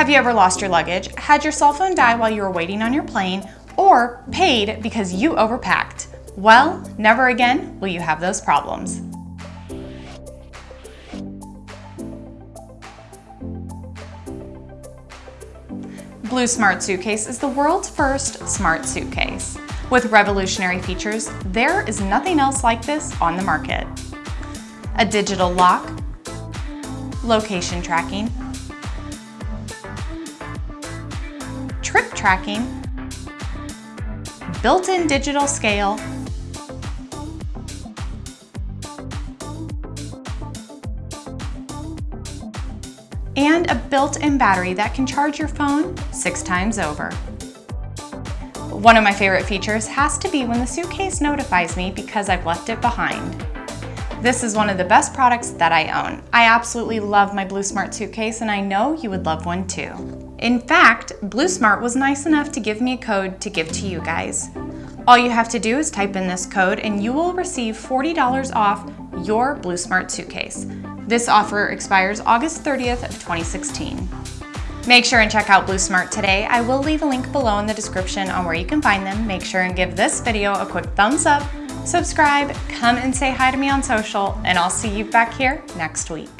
Have you ever lost your luggage, had your cell phone die while you were waiting on your plane, or paid because you overpacked? Well, never again will you have those problems. Blue Smart Suitcase is the world's first smart suitcase. With revolutionary features, there is nothing else like this on the market. A digital lock, location tracking, trip tracking, built-in digital scale, and a built-in battery that can charge your phone six times over. One of my favorite features has to be when the suitcase notifies me because I've left it behind. This is one of the best products that I own. I absolutely love my Blue Smart suitcase and I know you would love one too. In fact, Blue Smart was nice enough to give me a code to give to you guys. All you have to do is type in this code and you will receive $40 off your Blue Smart suitcase. This offer expires August 30th of 2016. Make sure and check out Blue Smart today. I will leave a link below in the description on where you can find them. Make sure and give this video a quick thumbs up, subscribe, come and say hi to me on social, and I'll see you back here next week.